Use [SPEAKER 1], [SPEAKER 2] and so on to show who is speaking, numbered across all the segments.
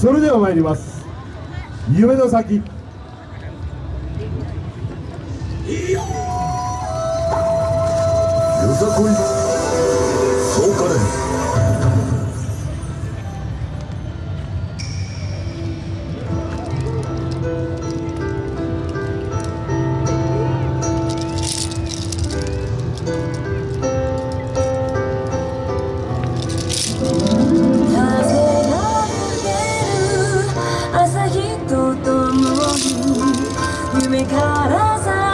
[SPEAKER 1] それでは参ります。夢の先。
[SPEAKER 2] よさこい。そう
[SPEAKER 3] 連夢からさ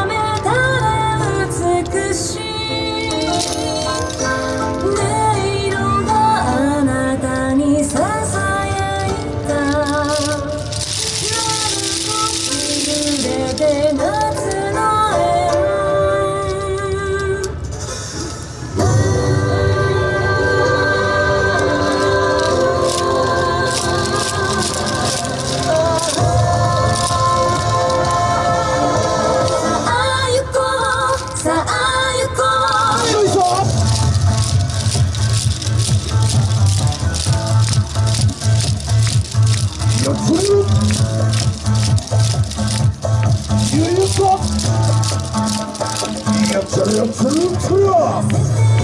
[SPEAKER 3] It's an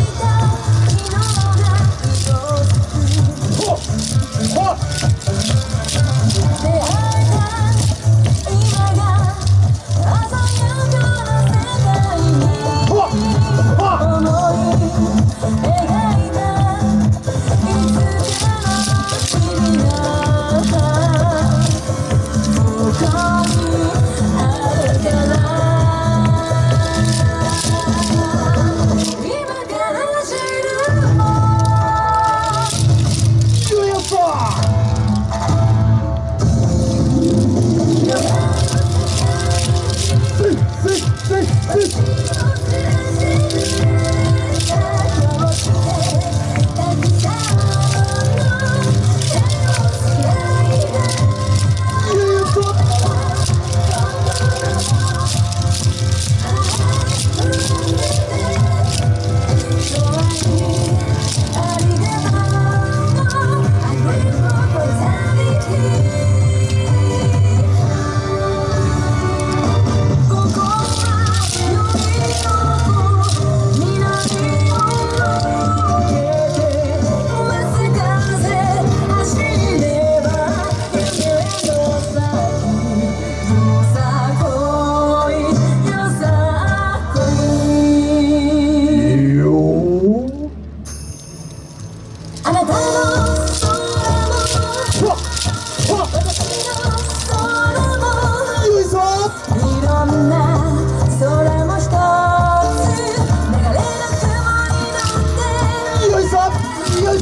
[SPEAKER 1] よい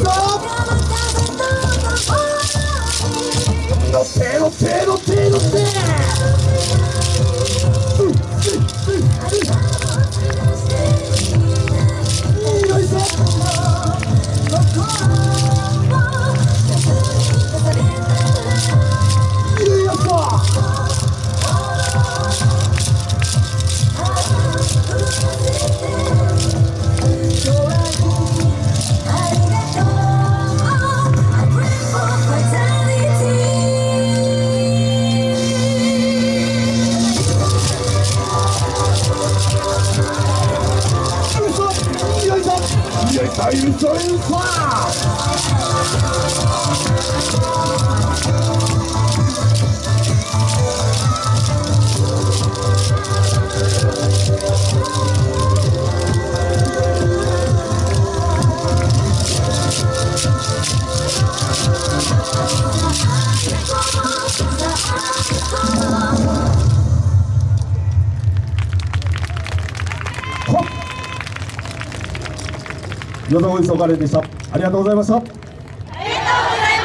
[SPEAKER 3] の
[SPEAKER 1] せのせのせ
[SPEAKER 3] の
[SPEAKER 1] 我们是祖国でした。ありがとうございました。ありがとうござい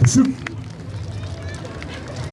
[SPEAKER 1] ました。